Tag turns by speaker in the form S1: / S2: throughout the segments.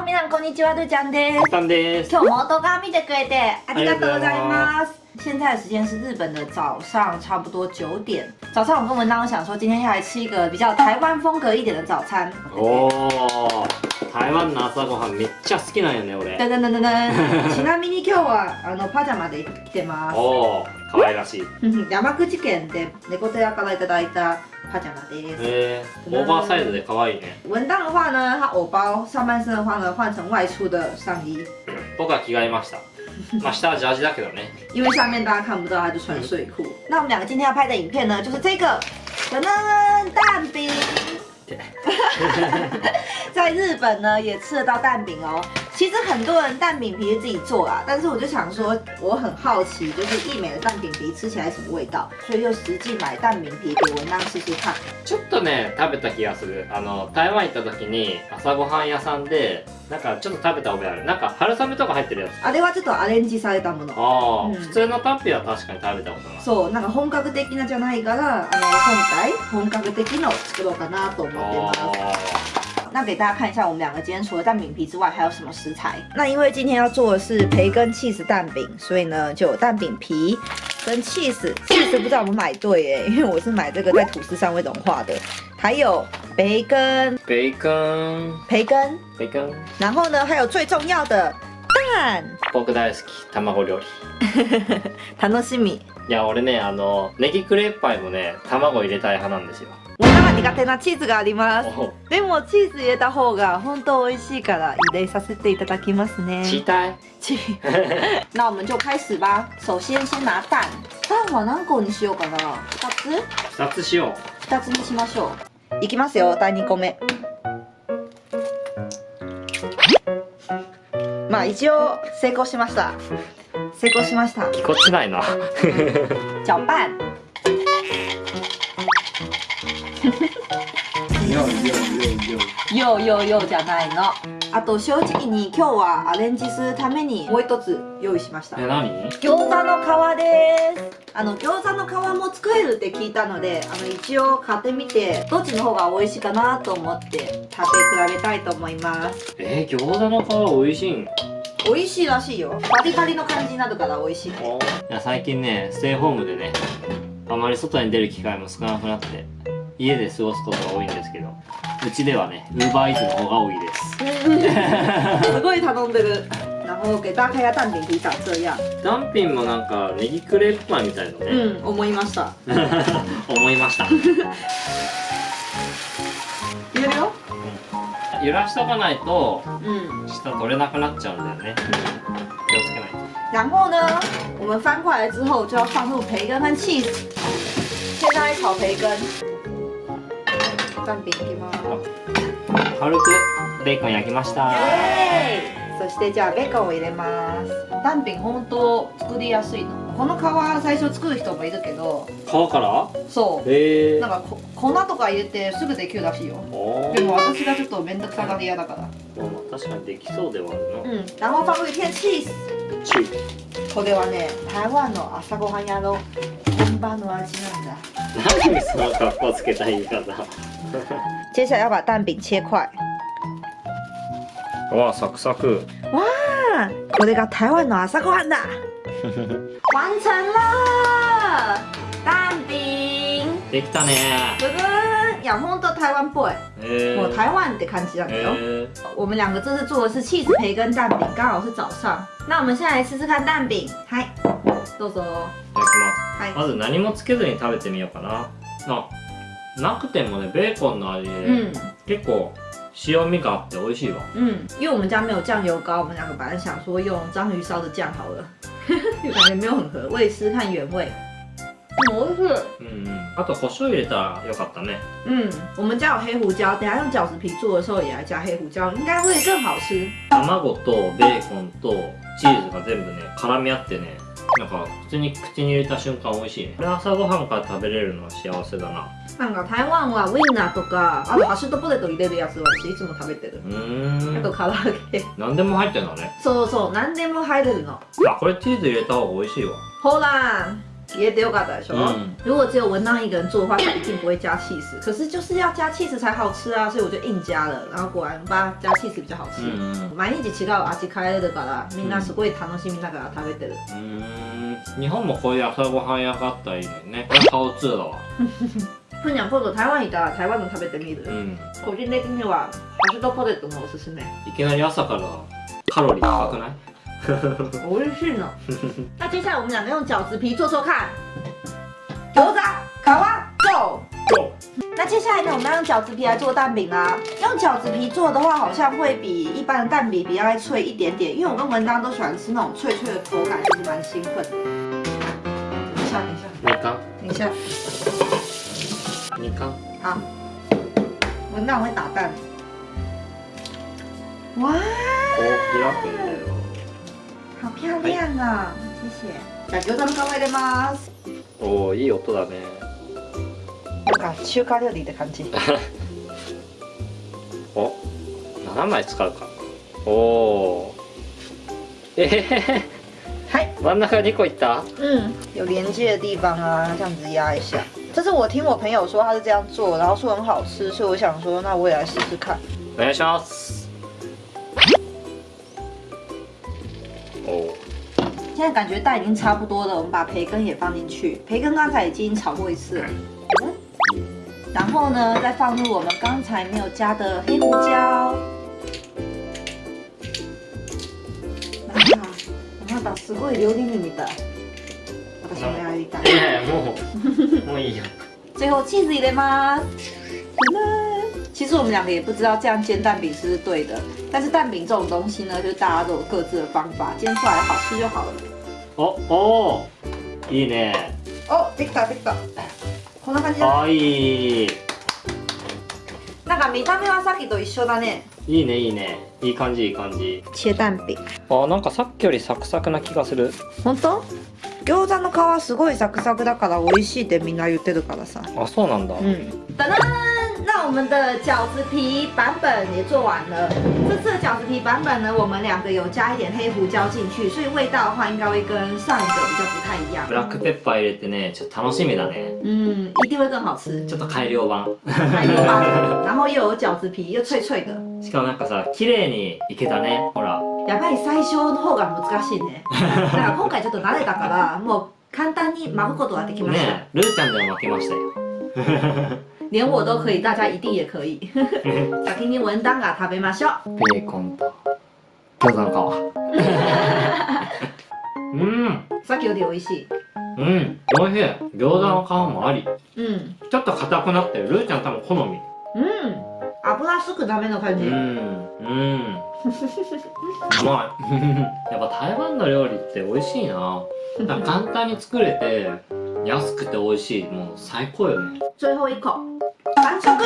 S1: 好，皆さんこんにちは，杜江です。
S2: さんです。
S1: 今日も動画見てくれてありがとうございます。现在的时间是日本的早上，差不多九点。早上我跟文章想说，今天要来吃一个比较台湾风格一点的早餐。
S2: 哦，台湾的朝ごめっちゃ好きなんね、俺。
S1: ちなみに今日はあのパジャマでてます。
S2: 哦，可らしい。
S1: で猫いただいた。文档的话呢，他偶包上半身的话呢，换成外出的上衣。
S2: 僕は着替えました。まあ下はジャージだけどね。
S1: 因为下面大家看不到，他就穿睡裤。那我们两个今天要拍的影片呢，就是这个，噔噔蛋饼。在日本呢也吃得到蛋饼哦。 其实很多人蛋饼皮是自己做啊，但是我就想说，我很好奇，就是益美的蛋饼皮吃起来什么味道，所以就实际买蛋饼皮给文当试试看。
S2: ちょっとね食べた気がする。あの台湾行った時に朝ごはん屋さんでなんかちょっと食べた覚えある。なんか春雨とか入ってるやつ。
S1: あれはちょっとアレンジされたもの。
S2: ああ、
S1: うん
S2: 普通のタッピーは確かに食べたことない。
S1: そうなんか本格的なじゃないからあの今回本格的のを作ろうかなと思ってます
S2: あ
S1: 那给大家看一下，我们两个今天除了蛋饼皮之外还有什么食材？那因为今天要做的是培根 cheese 蛋饼，所以呢就有蛋饼皮跟 cheese。cheese 不知道我们买对哎，因为我是买这个在吐司上会融化的。还有培根，培根，
S2: 培根，培根。
S1: 然后呢，还有最重要的蛋。我那が苦手なチーズがあります。
S2: お
S1: でもチーズ入れた方が本当美味しいから入れさせていただきますね。
S2: チータイ。
S1: チ那我们就开始吧。首先先拿蛋，蛋は何個にしようかな。二つ？
S2: 二つしよ
S1: 二つにしましょう。いきますよ。第二個目。まあ一応成功しました。成功しました
S2: う。ぎこちないな。
S1: 搅拌。ようようようじゃないの。あと正直に今日はアレンジするためにもう一つ用意しました。
S2: え何？
S1: 餃子の皮ですあの餃子の皮も作れるって聞いたのであの一応買ってみてどっちの方が美味しいかなと思って食べ比べたいと思います
S2: えー、餃子の皮美味しいん？
S1: 美味しいらしいよパリパリの感じになるから美味しい
S2: いや最近ねステイホームでねあまり外に出る機会も少なくなって家で過ごすことが多いんですけどうちではねウーバーイーツの方が多いです。
S1: すごい頼んでる。然后给大家看一下蛋饼皮长这样
S2: ダンピンもなんかネギクレープパイみたいだね、
S1: うん思いました。
S2: 思いました。
S1: 入れるよ
S2: 揺らしとかないと
S1: 嗯
S2: 下取れなくなっちゃうんだよね。気をつけないと。
S1: 然后呢，我们翻过来之后就要放入培根和 cheese，先来炒培根。蛋饼いきます。
S2: 軽くベーコン焼きました
S1: そしてじゃあベーコンを入れます。蛋餅本当作りやすいの。この皮最初作る人もいるけど、
S2: 皮から？
S1: そ
S2: へえ
S1: う。なんかこ粉とか入れてすぐできるらしいよ。
S2: お
S1: でも私がちょっと面倒くさがり屋だから。
S2: まあ確かにできそうではあるな、
S1: うん。然後放入一片 cheese。
S2: チー
S1: これはね、台湾の朝ごはん屋の本場の味なんだ。
S2: 何その格好つけた言い方
S1: 接下来要把蛋饼切块。
S2: わあサクサク
S1: 哇，これが台湾の朝ごはんだ。完成了，蛋饼。
S2: できたね
S1: 养蜂都台湾 boy，
S2: え
S1: 我台湾的看起来没有。
S2: え
S1: 我们两个这次做的是 cheese 培根蛋饼，刚好是早上。那我们现在来试试看蛋饼，嗨，豆豆，
S2: いただきます
S1: 嗨，
S2: まず何もつけずに食べてみようかなあなくてもねベーコンの味で、
S1: 嗯
S2: 結構塩味があって美味しいわ
S1: 嗯，因为我们家没有酱油膏，我们两个本来想说用章鱼烧的酱好了，就感觉没有很合。我也试试看原味， 嗯，我是。
S2: うんうんあと胡椒入れたらよかったね
S1: 嗯，我们家有黑胡椒，等一下用饺子皮做的时候也来加黑胡椒，应该会更好吃。
S2: 卵とベーコンとチーズが全部ね絡み合ってねなんか普通に口に入れた瞬間美味しいねこれ朝ごはんから食べれるのは幸せだな
S1: なんか台湾はウインナーとか、あとハッシュドポテト入れるやつ私いつも食べてる。
S2: うーん
S1: あと唐揚げ。
S2: 何でも入ってんだね
S1: そうそう、何でも入れるの。
S2: あこれチーズ入れた方が美味しいわ
S1: ほら、也得有嘎的说。
S2: 嗯
S1: 如果只有文当一个人做的话，他一定不会加 cheese。可是就是要加 cheese 才好吃啊，所以我就硬加了。然后果然吧，加 cheese 比较好吃。
S2: うんうん
S1: 毎日違う味変えるからみんなすごい楽しみながら食べてる。
S2: 日本もこういう朝ごはん屋があったらいいのにねこれハオツーだわ
S1: ふにゃん今度台湾行ったら台湾の食べてみる。
S2: うん
S1: 個人的にはハッシュドポテトのおすすめ。
S2: いきなり朝からカロリー高くない
S1: 美味しい呢。那接下来我们两个用饺子皮做做看。餃子皮go。那接下来呢，我们要用饺子皮来做蛋饼啦。用饺子皮做的话，好像会比一般的蛋饼比较脆一点点，因为我跟文当都喜欢吃那种脆脆的口感，其实蛮兴奋的。等一下，等一下，
S2: 二巻
S1: 等一下，
S2: 二巻
S1: 好。文当会打蛋。哇，
S2: こう開くんだよ
S1: 好漂亮啊！谢谢。じゃあ餃子の皮入れます。
S2: おおいい音だね
S1: なんか中華料理って感じ。
S2: お7枚使うかおおえへへへ
S1: 嗨。
S2: 真ん中2個いった？
S1: 嗯，有连接的地方啊，这样子压一下。这是我听我朋友说他是这样做，然后说很好吃，所以我想说，那我也来试试看。
S2: お願いします
S1: 现在感觉蛋已经差不多了，我们把培根也放进去。培根刚才已经炒过一次了，嗯然后呢，再放入我们刚才没有加的黑胡椒。なんかなんかすごい料理人みたい。私もやりたい。
S2: いやいやもうもういいよ
S1: 最后 cheese 入れます。噔噔其实我们两个也不知道这样煎蛋饼是不是对的，但是蛋饼这种东西呢，就是大家都有各自的方法，煎出来好吃就好了。
S2: おおーいいね
S1: 哦，できたできた。こんな感じだ。
S2: かわいい
S1: なんか見た目はさっきと一緒だね。
S2: いいねいいねいい感じいい感じ
S1: 切蛋饼。
S2: あなんかさっきよりサクサクな気がする
S1: 本当？餃子の皮すごいサクサクだから美味しいってみんな言ってるからさ。
S2: あそうなんだ
S1: 嗯，噔噔，那我们的饺子皮版本也做完了。这次的饺子皮版本呢，我们两个有加一点黑胡椒进去，所以味道的话应该会跟上一个比较不太一样
S2: ブ。ラックペッパー入れてねちょっと楽しみだね
S1: 嗯，一定会更好吃。
S2: ちょっと改良版
S1: 还有吧，然后又有饺子皮，又脆脆的。
S2: しかもなんかさ綺麗にいけたねほら
S1: やっぱり最初の方が難しいね。だから今回ちょっと慣れたから、もう簡単に巻くことができました。
S2: ねルーちゃんでも負けましたよ
S1: 連我都可以，大家一定也可以。先に文旦が食べましょう。
S2: ベーコンと餃子の皮うん
S1: さっきより美味し。い。
S2: うん。おいしい。餃子の皮もあり。
S1: うん。
S2: ちょっと硬くなってる。ルーちゃん多分好み。
S1: うん。油すくダメの感じ。
S2: うん。うん。うまい。やっぱ台湾の料理って美味しいな。簡単に作れて安くて美味しい。もう最高よね。
S1: 最后一口，完成。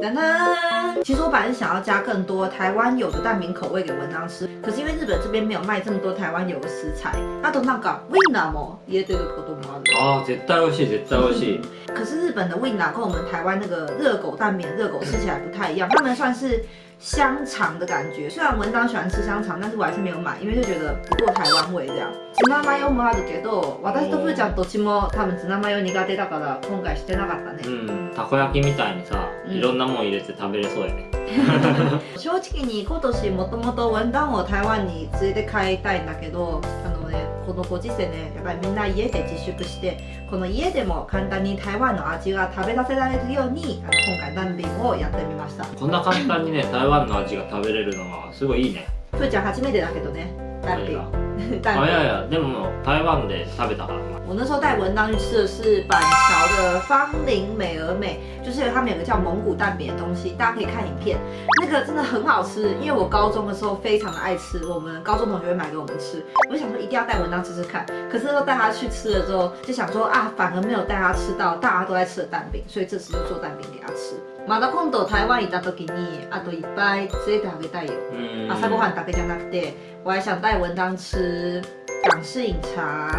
S1: 噔噔！其实我本来是想要加更多台湾有的蛋饼口味给文章吃，可是因为日本这边没有卖这么多台湾有的食材，あとなんかウインナーも入れてることもある。
S2: あー絶対美味しい絶対美味しい
S1: 可是日本的 win 跟我们台湾那个热狗蛋饼热狗吃起来不太一样，他们算是 香肠的感觉。虽然文章喜欢吃香肠，但是我还是没有买，因为就觉得不够台湾味这样。ツナマヨもあるけど、私とふーちゃんどっちも多分ツナマヨ苦手だから今回してなかったね。
S2: うんたこ焼きみたいにさ
S1: うん
S2: いろんなもん入れて食べれそうやね
S1: 正直に今年もともと文旦を台湾に連れて帰りたいんだけどあのねこのご時世ねやっぱりみんな家で自粛してこの家でも簡単に台湾の味が食べさせられるようにあの今回ダンビンをやってみました。
S2: こんな簡単にね台湾の味が食べれるのがすごいいいね。
S1: ふーちゃん初めてだけどねダンビン ダンビン
S2: あいやいやでも台湾で食べたから
S1: 我那时候带文当去吃的是板桥的芳林美而美，就是他们有个叫蒙古蛋饼的东西，大家可以看影片，那个真的很好吃。因为我高中的时候非常的爱吃，我们高中同学会买给我们吃，我就想说一定要带文当吃吃看。可是都带他去吃了之后，就想说啊，反而没有带他吃到大家都在吃的蛋饼，所以这次就做蛋饼给他吃。 まだ今度台湾行った時にあといっぱい連れてあげたいよ。
S2: うん。
S1: 朝ごはんだけじゃなくて，我还想带文当吃港式饮茶、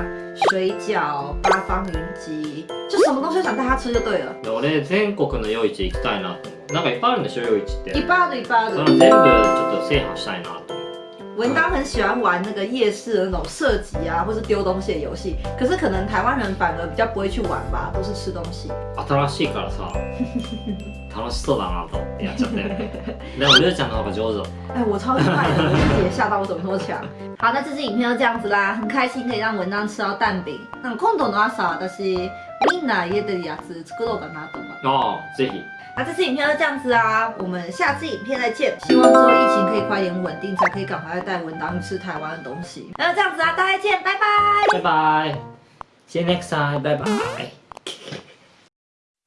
S1: 水饺、八方云集，就什么东西都想带他吃就对了。
S2: で俺全国の夜市行きたいなと思う。なんかいっぱいあるんでしょ夜市って。
S1: 一般的一般的
S2: その全部ちょっと制覇したいなと
S1: 文当很喜欢玩那个夜市的那种射击啊，或是丢东西的游戏。可是可能台湾人反而比较不会去玩吧，都是吃东西。
S2: 新しいからさ楽しそうだなと思ってやっちゃったよねでもりゅうちゃんの方が上手
S1: 哎，我超厉害的，我自己也吓到我怎么那么强。好，那这支影片就这样子啦，很开心可以让文当吃到蛋饼。那今度の朝私みんな家でやつ作ろうかなと思って。
S2: ああぜひ
S1: 那这次影片就这样子啊，我们下次影片再见。希望之后疫情可以快点稳定，才可以赶快带文当吃台湾的东西。那就这样子啊，大家见，拜拜。
S2: バイバイ See you next time バイバイ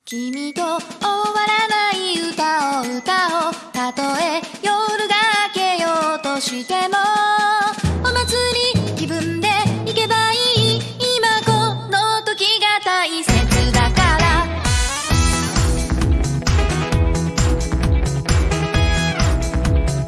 S3: 君と終わらない歌を歌おうたとえ夜が明けようとしてもお祭り気分